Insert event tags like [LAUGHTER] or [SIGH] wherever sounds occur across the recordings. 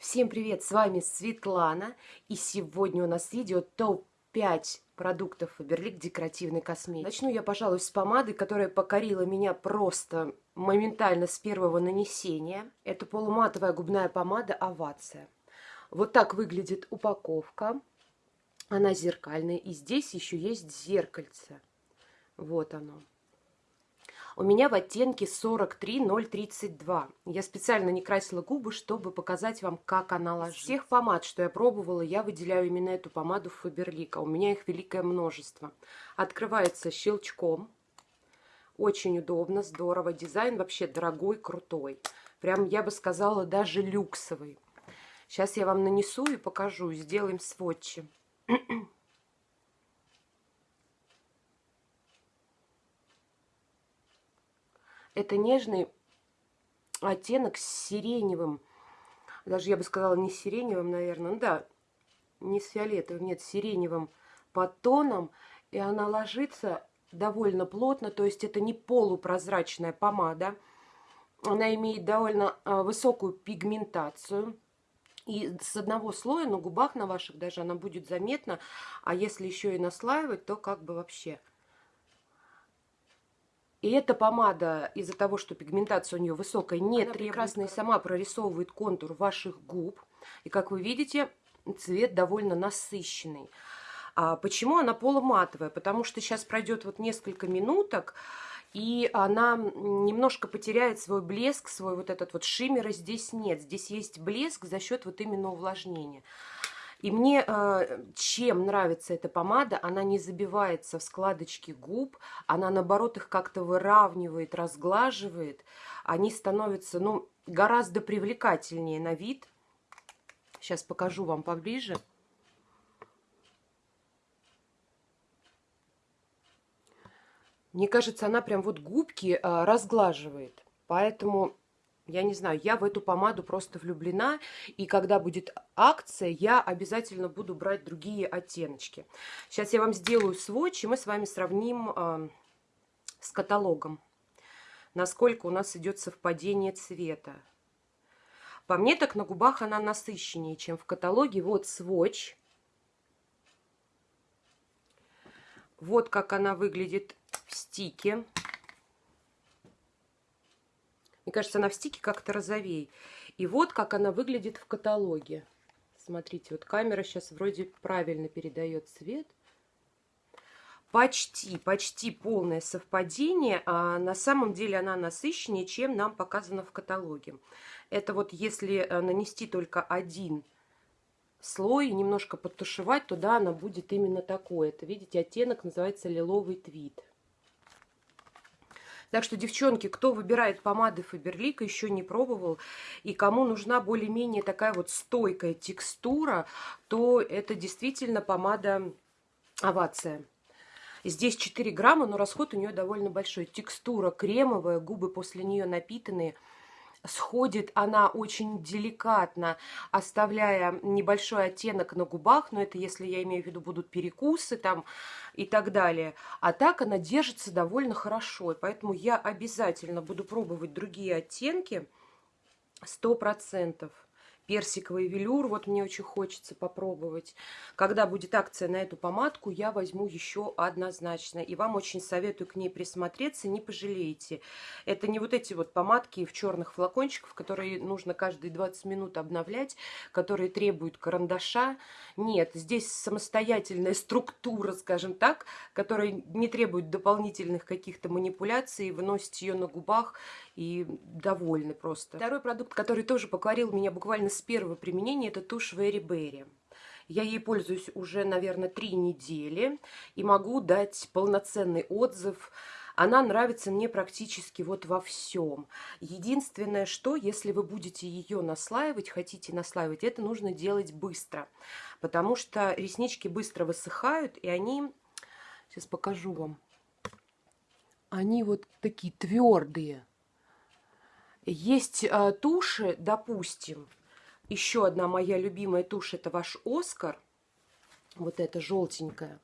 Всем привет, с вами Светлана, и сегодня у нас видео топ-5 продуктов Фаберлик декоративной косметики. Начну я, пожалуй, с помады, которая покорила меня просто моментально с первого нанесения. Это полуматовая губная помада Овация. Вот так выглядит упаковка. Она зеркальная, и здесь еще есть зеркальце. Вот оно. У меня в оттенке 43032. Я специально не красила губы, чтобы показать вам, как она ложится. Всех помад, что я пробовала, я выделяю именно эту помаду Фаберлика. У меня их великое множество. Открывается щелчком. Очень удобно, здорово. Дизайн вообще дорогой, крутой. Прям, я бы сказала, даже люксовый. Сейчас я вам нанесу и покажу. Сделаем сводчи. [CLEARS THROAT] Это нежный оттенок с сиреневым. Даже я бы сказала не сиреневым, наверное. Ну да, не с фиолетовым, нет, с сиреневым подтоном. И она ложится довольно плотно, то есть это не полупрозрачная помада. Она имеет довольно а, высокую пигментацию. И с одного слоя на губах на ваших даже она будет заметна. А если еще и наслаивать, то как бы вообще и эта помада из-за того, что пигментация у нее высокая, не Она прекрасно и сама прорисовывает контур ваших губ. И как вы видите, цвет довольно насыщенный. А почему она полуматовая? Потому что сейчас пройдет вот несколько минуток, и она немножко потеряет свой блеск, свой вот этот вот шиммер, здесь нет. Здесь есть блеск за счет вот именно увлажнения. И мне э, чем нравится эта помада, она не забивается в складочки губ, она наоборот их как-то выравнивает, разглаживает. Они становятся, ну, гораздо привлекательнее на вид. Сейчас покажу вам поближе. Мне кажется, она прям вот губки э, разглаживает. Поэтому я не знаю, я в эту помаду просто влюблена, и когда будет акция, я обязательно буду брать другие оттеночки. Сейчас я вам сделаю сводч, и мы с вами сравним э, с каталогом, насколько у нас идет совпадение цвета. По мне так на губах она насыщеннее, чем в каталоге. Вот сводч. Вот как она выглядит в стике. Мне кажется, она в стике как-то розовей. И вот как она выглядит в каталоге. Смотрите, вот камера сейчас вроде правильно передает цвет. Почти, почти полное совпадение, а на самом деле она насыщеннее, чем нам показано в каталоге. Это вот если э, нанести только один слой, немножко подтушевать, то да, она будет именно такой. Это, видите, оттенок называется лиловый твит. Так что, девчонки, кто выбирает помады Фаберлика, еще не пробовал, и кому нужна более-менее такая вот стойкая текстура, то это действительно помада Овация. Здесь 4 грамма, но расход у нее довольно большой. Текстура кремовая, губы после нее напитанные – сходит она очень деликатно, оставляя небольшой оттенок на губах, но это если я имею в виду будут перекусы там и так далее. А так она держится довольно хорошо, и поэтому я обязательно буду пробовать другие оттенки, сто процентов персиковый велюр, вот мне очень хочется попробовать. Когда будет акция на эту помадку, я возьму еще однозначно. И вам очень советую к ней присмотреться, не пожалеете. Это не вот эти вот помадки в черных флакончиках, которые нужно каждые 20 минут обновлять, которые требуют карандаша. Нет, здесь самостоятельная структура, скажем так, которая не требует дополнительных каких-то манипуляций. Вы носите ее на губах и довольны просто. Второй продукт, который тоже покорил меня буквально с первого применения, это тушь Very Berry. Я ей пользуюсь уже, наверное, три недели и могу дать полноценный отзыв. Она нравится мне практически вот во всем. Единственное, что если вы будете ее наслаивать, хотите наслаивать, это нужно делать быстро. Потому что реснички быстро высыхают, и они... Сейчас покажу вам. Они вот такие твердые. Есть э, туши, допустим, еще одна моя любимая тушь, это ваш Оскар. Вот эта желтенькая.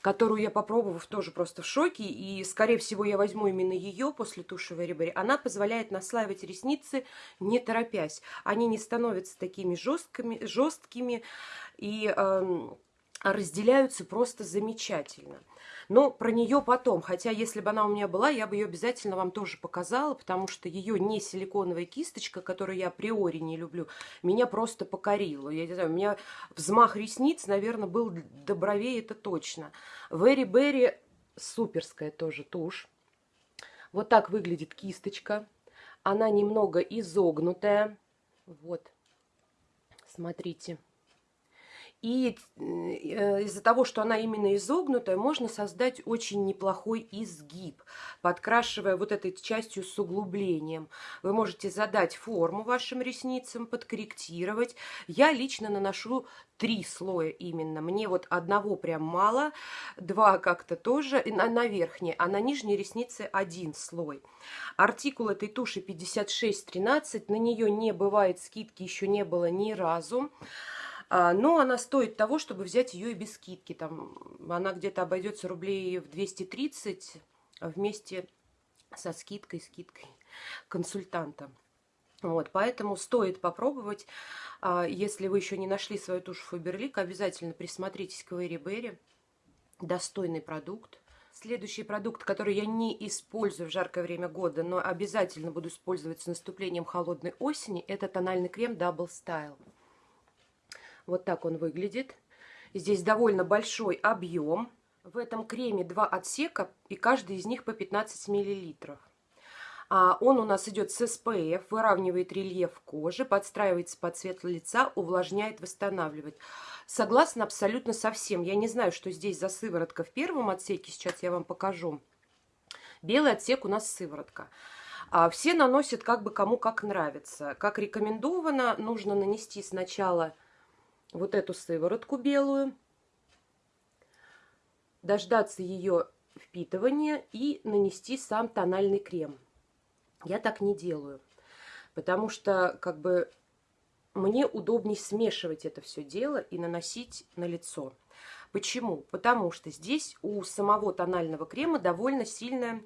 которую я попробовав тоже просто в шоке, и, скорее всего, я возьму именно ее после туши Very Она позволяет наслаивать ресницы, не торопясь. Они не становятся такими жесткими, жесткими и э, разделяются просто замечательно. Но про нее потом, хотя если бы она у меня была, я бы ее обязательно вам тоже показала, потому что ее не силиконовая кисточка, которую я априори не люблю, меня просто покорила. Я не знаю, у меня взмах ресниц, наверное, был до бровей, это точно. Very Berry суперская тоже тушь. Вот так выглядит кисточка. Она немного изогнутая. Вот, смотрите. И э, из-за того, что она именно изогнутая, можно создать очень неплохой изгиб, подкрашивая вот этой частью с углублением. Вы можете задать форму вашим ресницам, подкорректировать. Я лично наношу три слоя именно. Мне вот одного прям мало, два как-то тоже, на, на верхней, а на нижней реснице один слой. Артикул этой туши 5613, на нее не бывает скидки, еще не было ни разу. А, но она стоит того, чтобы взять ее и без скидки. Там она где-то обойдется рублей в 230 вместе со скидкой, скидкой консультанта. Вот, поэтому стоит попробовать. А, если вы еще не нашли свою тушь Фаберлик, обязательно присмотритесь к Вэри Берри. Достойный продукт. Следующий продукт, который я не использую в жаркое время года, но обязательно буду использовать с наступлением холодной осени, это тональный крем Double Style. Вот так он выглядит. Здесь довольно большой объем. В этом креме два отсека, и каждый из них по 15 миллилитров. А он у нас идет с SPF, выравнивает рельеф кожи, подстраивается под цвет лица, увлажняет, восстанавливает. Согласна абсолютно со всем. Я не знаю, что здесь за сыворотка в первом отсеке, сейчас я вам покажу. Белый отсек у нас сыворотка. А все наносят как бы кому как нравится. Как рекомендовано, нужно нанести сначала вот эту сыворотку белую, дождаться ее впитывания и нанести сам тональный крем. Я так не делаю, потому что как бы мне удобнее смешивать это все дело и наносить на лицо. Почему? Потому что здесь у самого тонального крема довольно сильная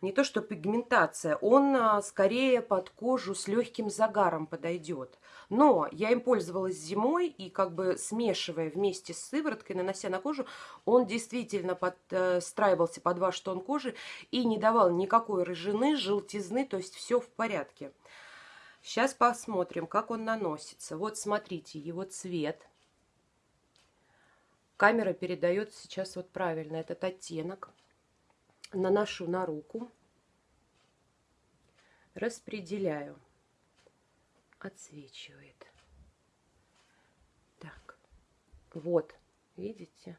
не то что пигментация, он а, скорее под кожу с легким загаром подойдет. Но я им пользовалась зимой, и как бы смешивая вместе с сывороткой, нанося на кожу, он действительно подстраивался под ваш тон кожи и не давал никакой рыжины, желтизны, то есть все в порядке. Сейчас посмотрим, как он наносится. Вот смотрите, его цвет. Камера передает сейчас вот правильно этот оттенок наношу на руку, распределяю, отсвечивает. Так, вот, видите?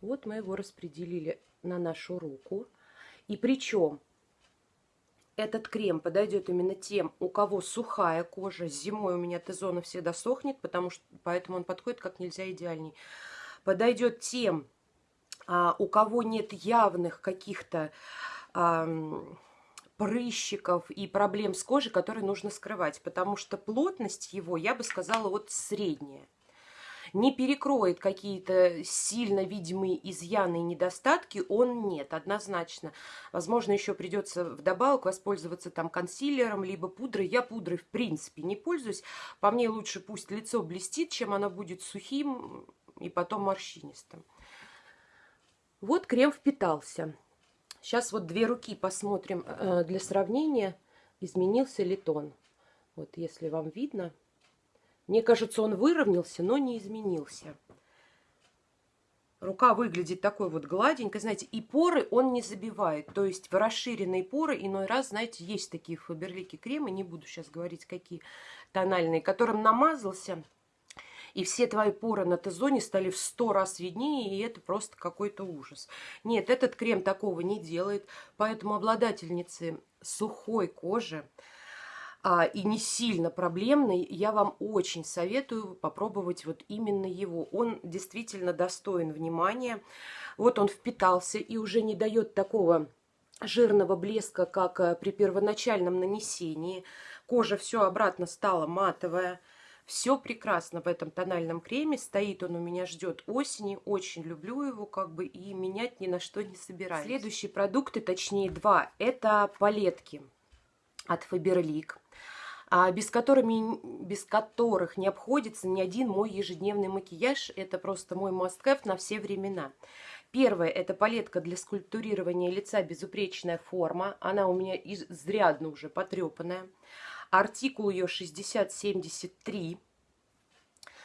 Вот мы его распределили на нашу руку. И причем этот крем подойдет именно тем, у кого сухая кожа. Зимой у меня Т-зона всегда сохнет, потому что, поэтому он подходит как нельзя идеальней. Подойдет тем, у кого нет явных каких-то а, прыщиков и проблем с кожей, которые нужно скрывать, потому что плотность его, я бы сказала, вот средняя. Не перекроет какие-то сильно видимые изъяны и недостатки, он нет, однозначно. Возможно, еще придется вдобавок воспользоваться там консилером, либо пудрой. Я пудрой в принципе не пользуюсь. По мне лучше пусть лицо блестит, чем оно будет сухим и потом морщинистым. Вот крем впитался. Сейчас вот две руки посмотрим э, для сравнения, изменился ли тон. Вот если вам видно. Мне кажется, он выровнялся, но не изменился. Рука выглядит такой вот гладенькой, знаете, и поры он не забивает. То есть в расширенные поры иной раз, знаете, есть такие фаберлики кремы, не буду сейчас говорить, какие тональные, которым намазался – и все твои поры на Т-зоне стали в сто раз виднее, и это просто какой-то ужас. Нет, этот крем такого не делает, поэтому обладательницы сухой кожи а, и не сильно проблемный, я вам очень советую попробовать вот именно его. Он действительно достоин внимания. Вот он впитался и уже не дает такого жирного блеска, как э, при первоначальном нанесении. Кожа все обратно стала матовая Все прекрасно в этом тональном креме. Стоит он у меня, ждет осени. Очень люблю его, как бы, и менять ни на что не собираюсь. Следующие продукты, точнее два, это палетки от Faberlic. А без, которыми, без которых не обходится ни один мой ежедневный макияж. Это просто мой must-have на все времена. Первое – это палетка для скульптурирования лица «Безупречная форма». Она у меня изрядно уже потрепанная. Артикул ее 6073.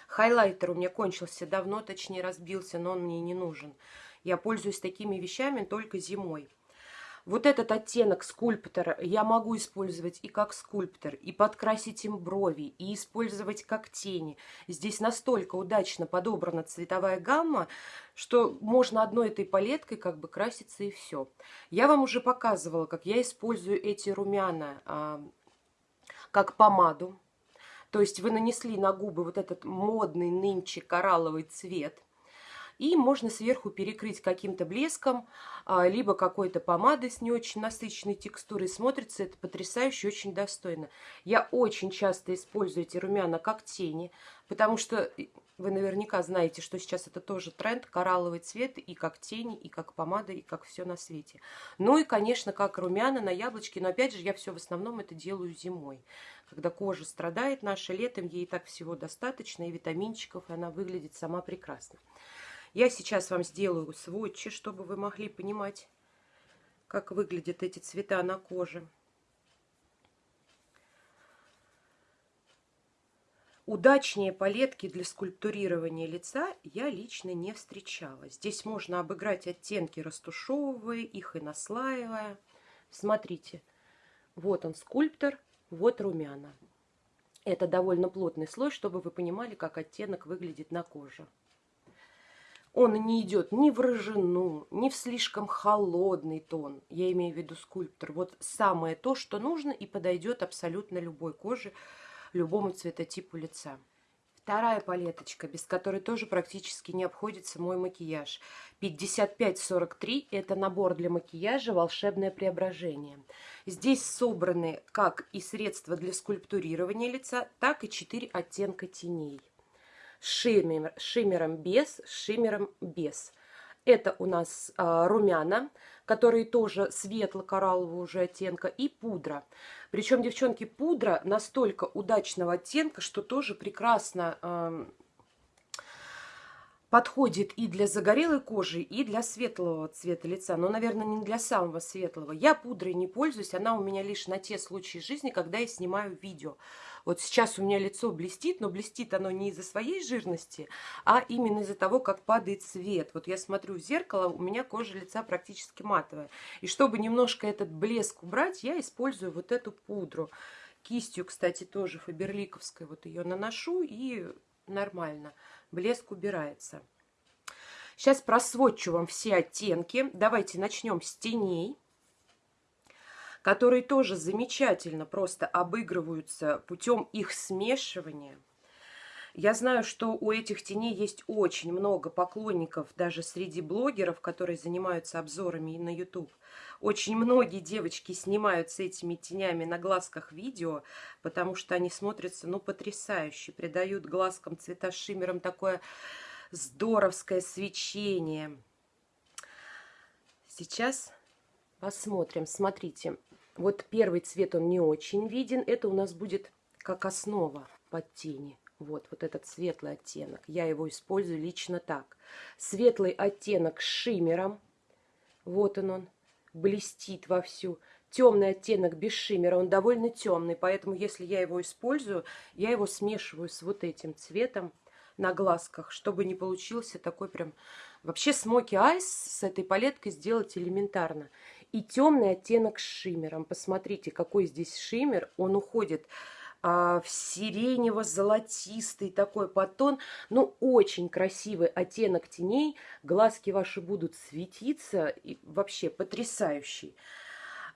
Хайлайтер у меня кончился давно, точнее разбился, но он мне не нужен. Я пользуюсь такими вещами только зимой. Вот этот оттенок скульптора я могу использовать и как скульптор, и подкрасить им брови, и использовать как тени. Здесь настолько удачно подобрана цветовая гамма, что можно одной этой палеткой как бы краситься и все. Я вам уже показывала, как я использую эти румяна а, как помаду. То есть вы нанесли на губы вот этот модный нынче коралловый цвет – и можно сверху перекрыть каким-то блеском, а, либо какой-то помадой с не очень насыщенной текстурой. Смотрится это потрясающе, очень достойно. Я очень часто использую эти румяна как тени, потому что вы наверняка знаете, что сейчас это тоже тренд, коралловый цвет и как тени, и как помада, и как все на свете. Ну и, конечно, как румяна на яблочке, но опять же я все в основном это делаю зимой. Когда кожа страдает наша летом, ей так всего достаточно, и витаминчиков, и она выглядит сама прекрасно. Я сейчас вам сделаю сводчи, чтобы вы могли понимать, как выглядят эти цвета на коже. Удачнее палетки для скульптурирования лица я лично не встречала. Здесь можно обыграть оттенки, растушевывая их и наслаивая. Смотрите, вот он скульптор, вот румяна. Это довольно плотный слой, чтобы вы понимали, как оттенок выглядит на коже. Он не идет ни в рыжину, ни в слишком холодный тон. Я имею в виду скульптор. Вот самое то, что нужно и подойдет абсолютно любой коже, любому цветотипу лица. Вторая палеточка, без которой тоже практически не обходится мой макияж. 5543 – это набор для макияжа «Волшебное преображение». Здесь собраны как и средства для скульптурирования лица, так и 4 оттенка теней шиммер, шиммером без, шиммером без. Это у нас а, румяна, которые тоже светло-кораллового уже оттенка, и пудра. Причем, девчонки, пудра настолько удачного оттенка, что тоже прекрасно а, подходит и для загорелой кожи, и для светлого цвета лица. Но, наверное, не для самого светлого. Я пудрой не пользуюсь, она у меня лишь на те случаи жизни, когда я снимаю видео. Вот сейчас у меня лицо блестит, но блестит оно не из-за своей жирности, а именно из-за того, как падает свет. Вот я смотрю в зеркало, у меня кожа лица практически матовая. И чтобы немножко этот блеск убрать, я использую вот эту пудру. Кистью, кстати, тоже фаберликовской. Вот ее наношу и нормально. Блеск убирается. Сейчас просводчу вам все оттенки. Давайте начнем с теней которые тоже замечательно просто обыгрываются путем их смешивания. Я знаю, что у этих теней есть очень много поклонников, даже среди блогеров, которые занимаются обзорами на YouTube. Очень многие девочки снимают с этими тенями на глазках видео, потому что они смотрятся, ну, потрясающе, придают глазкам цвета шиммером такое здоровское свечение. Сейчас посмотрим. Смотрите, вот первый цвет, он не очень виден. Это у нас будет как основа под тени. Вот, вот этот светлый оттенок. Я его использую лично так. Светлый оттенок с шиммером. Вот он он. Блестит вовсю. Темный оттенок без шиммера, он довольно темный, поэтому если я его использую, я его смешиваю с вот этим цветом на глазках, чтобы не получился такой прям... Вообще смоки айс с этой палеткой сделать элементарно и темный оттенок с шиммером. Посмотрите, какой здесь шиммер. Он уходит а, в сиренево-золотистый такой подтон. Ну, очень красивый оттенок теней. Глазки ваши будут светиться. И вообще потрясающий.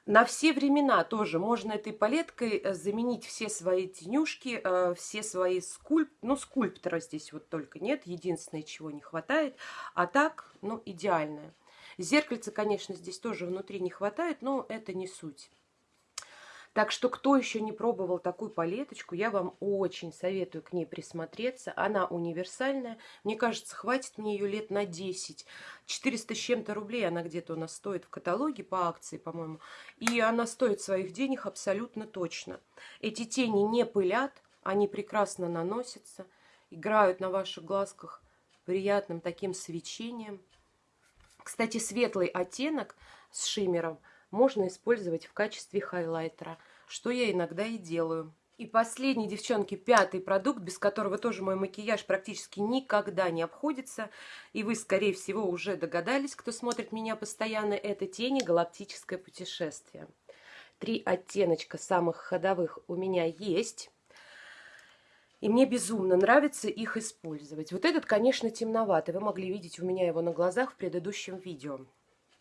На все времена тоже можно этой палеткой э, заменить все свои тенюшки, э, все свои скульп... Ну, скульптора здесь вот только нет. Единственное, чего не хватает. А так, ну, идеальная. Зеркальца, конечно, здесь тоже внутри не хватает, но это не суть. Так что, кто еще не пробовал такую палеточку, я вам очень советую к ней присмотреться. Она универсальная. Мне кажется, хватит мне ее лет на 10. 400 с чем-то рублей она где-то у нас стоит в каталоге по акции, по-моему. И она стоит своих денег абсолютно точно. Эти тени не пылят, они прекрасно наносятся, играют на ваших глазках приятным таким свечением. Кстати, светлый оттенок с шиммером – можно использовать в качестве хайлайтера, что я иногда и делаю. И последний, девчонки, пятый продукт, без которого тоже мой макияж практически никогда не обходится. И вы, скорее всего, уже догадались, кто смотрит меня постоянно, это тени «Галактическое путешествие». Три оттеночка самых ходовых у меня есть. И мне безумно нравится их использовать. Вот этот, конечно, темноватый. Вы могли видеть у меня его на глазах в предыдущем видео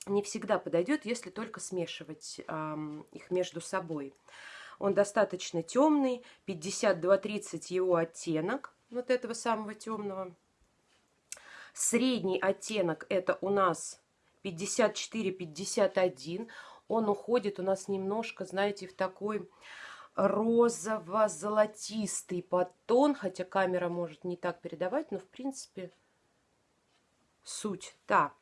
не всегда подойдет, если только смешивать э, их между собой. Он достаточно темный, 52-30 его оттенок, вот этого самого темного. Средний оттенок это у нас 54-51. Он уходит у нас немножко, знаете, в такой розово-золотистый подтон, хотя камера может не так передавать, но в принципе суть та.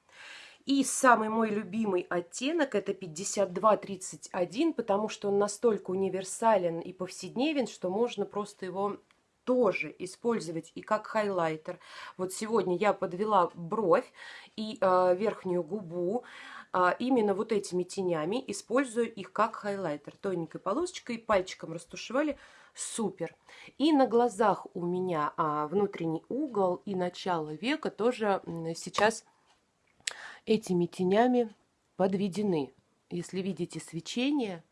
И самый мой любимый оттенок это 5231, потому что он настолько универсален и повседневен, что можно просто его тоже использовать и как хайлайтер. Вот сегодня я подвела бровь и э, верхнюю губу именно вот этими тенями, использую их как хайлайтер. Тоненькой полосочкой, пальчиком растушевали. Супер. И на глазах у меня а, внутренний угол и начало века тоже сейчас этими тенями подведены. Если видите свечение,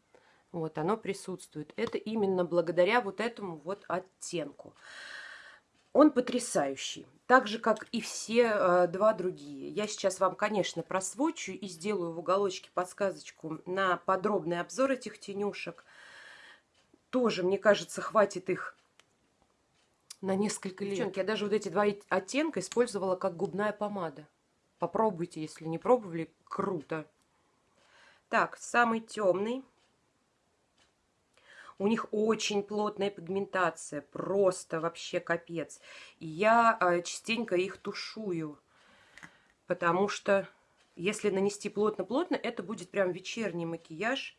вот оно присутствует. Это именно благодаря вот этому вот оттенку. Он потрясающий. Так же, как и все э, два другие. Я сейчас вам, конечно, просвочу и сделаю в уголочке подсказочку на подробный обзор этих тенюшек. Тоже, мне кажется, хватит их на несколько лет. Девчонки, я даже вот эти два оттенка использовала как губная помада. Попробуйте, если не пробовали, круто. Так, самый темный. У них очень плотная пигментация, просто вообще капец. И я э, частенько их тушую, потому что если нанести плотно-плотно, это будет прям вечерний макияж.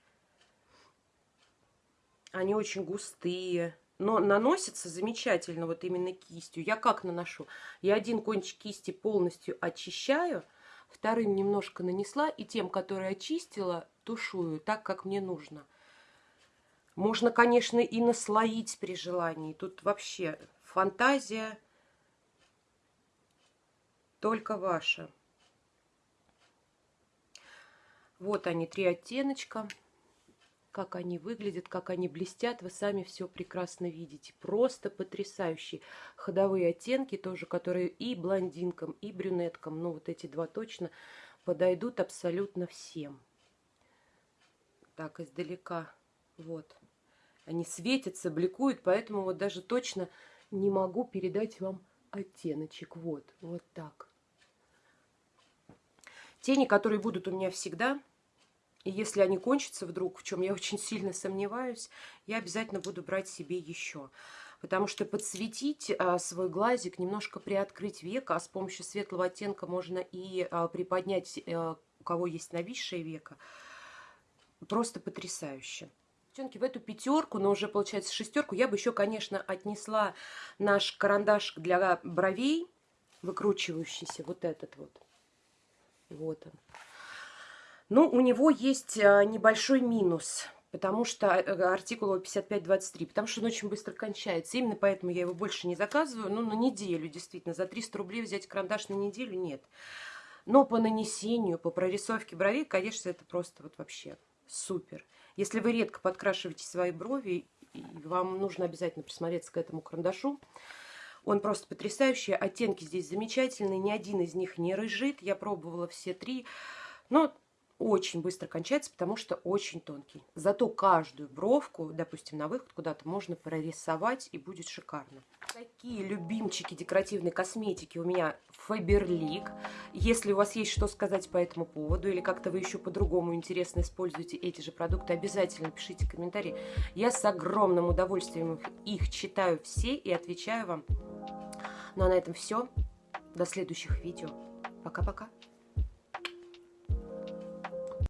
Они очень густые, но наносится замечательно вот именно кистью. Я как наношу? Я один кончик кисти полностью очищаю, вторым немножко нанесла, и тем, который очистила, тушую так, как мне нужно. Можно, конечно, и наслоить при желании. Тут вообще фантазия только ваша. Вот они, три оттеночка как они выглядят, как они блестят, вы сами все прекрасно видите. Просто потрясающие ходовые оттенки тоже, которые и блондинкам, и брюнеткам, ну вот эти два точно, подойдут абсолютно всем. Так, издалека, вот. Они светятся, бликуют, поэтому вот даже точно не могу передать вам оттеночек. Вот, вот так. Тени, которые будут у меня всегда, и если они кончатся вдруг, в чем я очень сильно сомневаюсь, я обязательно буду брать себе еще. Потому что подсветить а, свой глазик, немножко приоткрыть века, а с помощью светлого оттенка можно и а, приподнять, а, у кого есть нависшее века, просто потрясающе. Девчонки, в эту пятерку, но уже получается шестерку, я бы еще, конечно, отнесла наш карандаш для бровей, выкручивающийся, вот этот вот. Вот он. Ну, у него есть э, небольшой минус, потому что э, артикул 5523, потому что он очень быстро кончается. Именно поэтому я его больше не заказываю. Ну, на неделю, действительно. За 300 рублей взять карандаш на неделю нет. Но по нанесению, по прорисовке бровей, конечно, это просто вот вообще супер. Если вы редко подкрашиваете свои брови, вам нужно обязательно присмотреться к этому карандашу. Он просто потрясающий. Оттенки здесь замечательные. Ни один из них не рыжит. Я пробовала все три. Но очень быстро кончается, потому что очень тонкий. Зато каждую бровку, допустим, на выход куда-то можно прорисовать и будет шикарно. Такие любимчики декоративной косметики у меня Faberlic. Если у вас есть что сказать по этому поводу или как-то вы еще по-другому интересно используете эти же продукты, обязательно пишите комментарии. Я с огромным удовольствием их читаю все и отвечаю вам. Ну а на этом все. До следующих видео. Пока-пока.